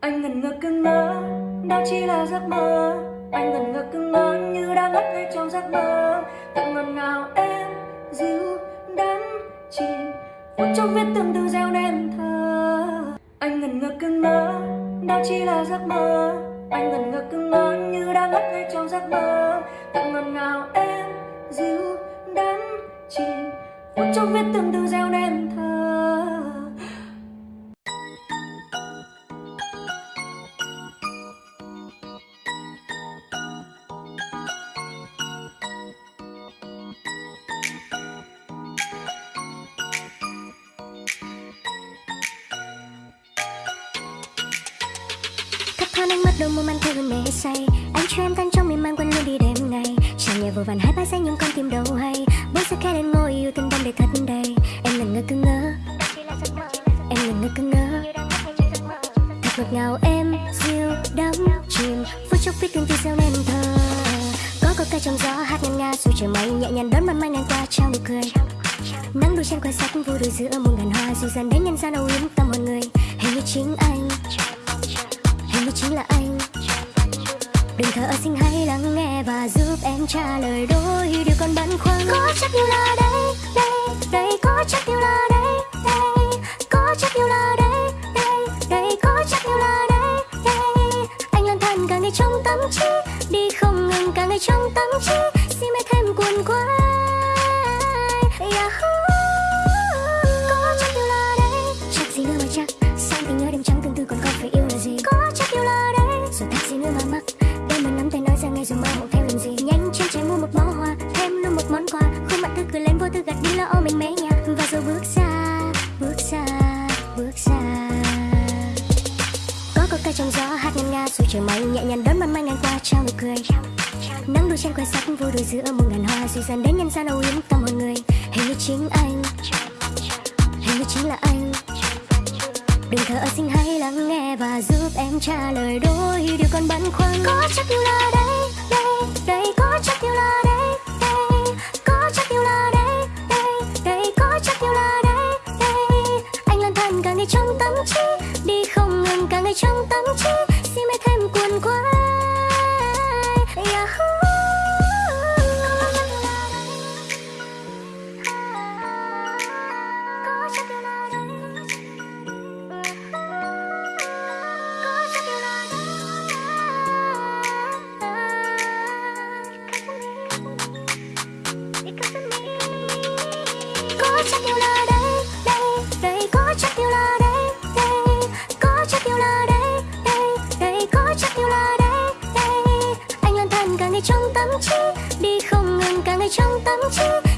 anh ngần ngơ cưng mơ, đó chỉ là giấc mơ. Anh ngần ngơ cưng mơ như đang ngất ngay trong giấc mơ. Tự ngần ngào em, dịu đắm chìm. Phút trong viết từng từ gieo đêm thơ anh ngần ngơ cưng mơ, đó chỉ là giấc mơ. Anh ngần ngơ cưng mơ như đang ngất ngay trong giấc mơ. Tự ngần ngào em, dịu đắm chìm. Phút trong viết từng từ gieo đêm. Thoáng ánh mắt đôi môi mang theo hơn mê say. Anh cho em tan trong miên man quên luôn đi đêm ngày. Chẳng nhà vô vàn hai ba giây nhưng con tim đâu hay. Bước sẽ khẽ lên ngồi yêu tình đắm để thật đầy Em là ngơ cứ ngỡ. Em là ngơ cứ ngỡ. Thật ngọt ngào em, dịu đắm chìm. Phút chốc biết từng từ gieo nên thơ Có có ca trong gió hát ngân nga, dù trời mây Nhẹ nhàng đón màn mai ngang qua trao nụ cười. Nắng đôi trên quan sát vô đôi giữa muôn ngàn hoa, Dịu dàng đến nhân gian âu yếm tâm hồn người. Hình như chính anh chính là anh. Đừng thở, xin hãy lắng nghe và giúp em trả lời đôi điều còn băn khoăn. Có chắc làm gì Nhanh chân chạy mua một bó hoa, Thêm luôn một món quà. Khuôn mặt tươi cười lên, vô tư gật đi lo âu mình mé nhà. Và rồi bước ra Bước ra Bước ra có có cây trong gió hát ngân nga dù trời mây nhẹ nhàng đón ban mai ngang qua, trao nụ cười. Nắng đôi trên quan sắc vô đôi giữa muôn ngàn hoa, dịu dàng đến nhân gian âu yếm tâm hồn người. Hình như chính anh, hình như chính là anh. Đừng thở xin hãy lắng nghe và giúp em trả lời đôi điều còn băn khoăn. Có chắc là đây đây có chắc yêu là đây đây. Có chắc yêu là đây đây. Đây có chắc yêu là đây đây. Anh lang thang cả ngày trong tâm trí, đi không ngừng cả ngày trong tâm trí. Chắc yêu là đây, đây, đây Có chắc yêu là đây, đây Có chắc yêu là đây, đây, đây Có chắc yêu là đây, đây. Anh lang thang cả ngày trong tâm trí Đi không ngừng cả ngày trong tâm trí.